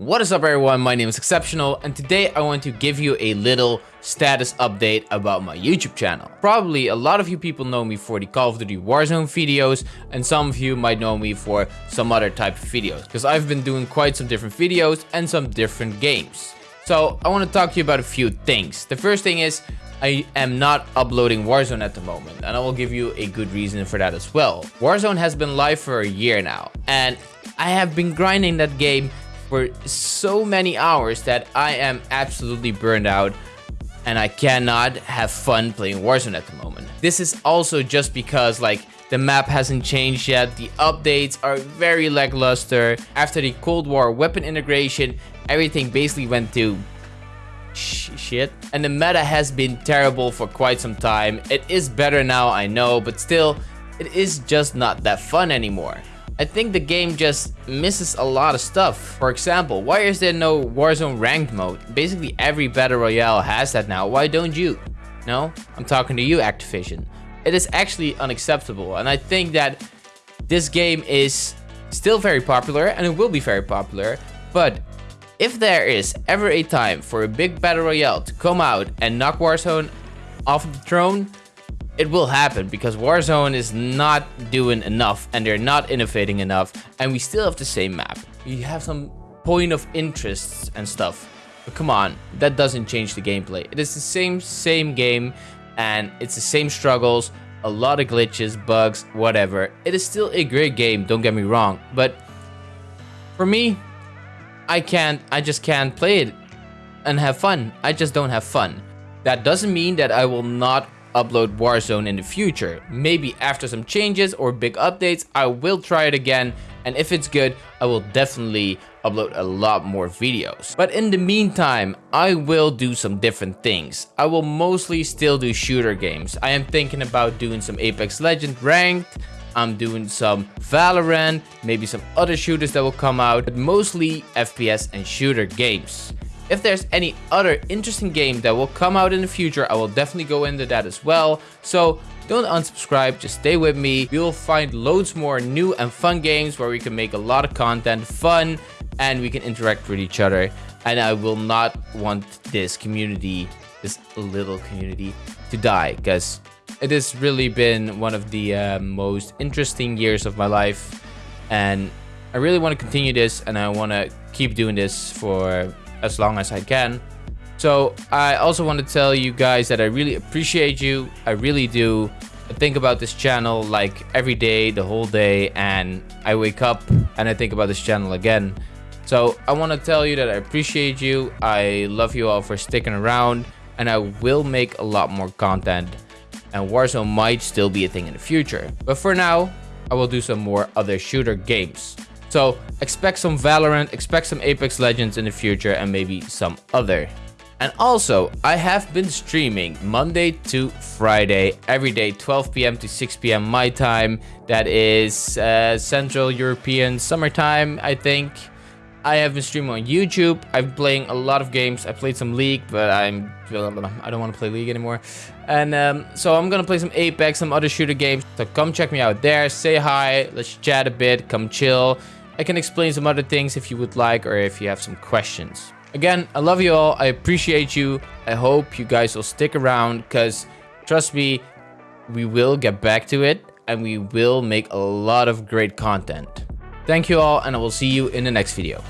What is up everyone, my name is Exceptional and today I want to give you a little status update about my YouTube channel. Probably a lot of you people know me for the Call of Duty Warzone videos and some of you might know me for some other type of videos because I've been doing quite some different videos and some different games. So I want to talk to you about a few things. The first thing is I am not uploading Warzone at the moment and I will give you a good reason for that as well. Warzone has been live for a year now and I have been grinding that game for so many hours that I am absolutely burned out and I cannot have fun playing Warzone at the moment. This is also just because like the map hasn't changed yet, the updates are very lackluster. After the Cold War weapon integration, everything basically went to sh shit. And the meta has been terrible for quite some time. It is better now, I know, but still, it is just not that fun anymore. I think the game just misses a lot of stuff. For example, why is there no Warzone ranked mode? Basically every Battle Royale has that now, why don't you? No? I'm talking to you Activision. It is actually unacceptable and I think that this game is still very popular and it will be very popular, but if there is ever a time for a big Battle Royale to come out and knock Warzone off the throne, it will happen because Warzone is not doing enough and they're not innovating enough and we still have the same map. We have some point of interests and stuff. But come on, that doesn't change the gameplay. It is the same, same game and it's the same struggles, a lot of glitches, bugs, whatever. It is still a great game, don't get me wrong. But for me, I can't, I just can't play it and have fun. I just don't have fun. That doesn't mean that I will not upload Warzone in the future. Maybe after some changes or big updates, I will try it again. And if it's good, I will definitely upload a lot more videos. But in the meantime, I will do some different things. I will mostly still do shooter games. I am thinking about doing some Apex Legend ranked. I'm doing some Valorant, maybe some other shooters that will come out, but mostly FPS and shooter games. If there's any other interesting game that will come out in the future, I will definitely go into that as well. So don't unsubscribe, just stay with me. You will find loads more new and fun games where we can make a lot of content fun and we can interact with each other. And I will not want this community, this little community, to die because it has really been one of the uh, most interesting years of my life. And I really want to continue this and I want to keep doing this for as long as I can. So I also want to tell you guys that I really appreciate you. I really do. I think about this channel like every day, the whole day, and I wake up and I think about this channel again. So I want to tell you that I appreciate you. I love you all for sticking around and I will make a lot more content and Warzone might still be a thing in the future. But for now, I will do some more other shooter games. So expect some Valorant, expect some Apex Legends in the future and maybe some other. And also, I have been streaming Monday to Friday, every day, 12 p.m. to 6 p.m. my time. That is uh, Central European summertime, I think. I have been streaming on YouTube. I've been playing a lot of games. I played some League, but I'm I don't want to play League anymore. And um, so I'm gonna play some Apex, some other shooter games. So come check me out there. Say hi. Let's chat a bit. Come chill. I can explain some other things if you would like or if you have some questions. Again, I love you all. I appreciate you. I hope you guys will stick around because trust me, we will get back to it and we will make a lot of great content. Thank you all and I will see you in the next video.